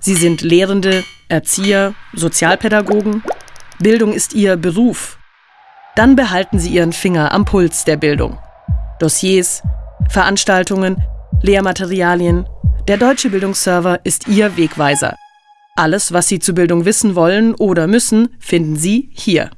Sie sind Lehrende, Erzieher, Sozialpädagogen. Bildung ist Ihr Beruf. Dann behalten Sie Ihren Finger am Puls der Bildung. Dossiers, Veranstaltungen, Lehrmaterialien. Der Deutsche Bildungsserver ist Ihr Wegweiser. Alles, was Sie zu Bildung wissen wollen oder müssen, finden Sie hier.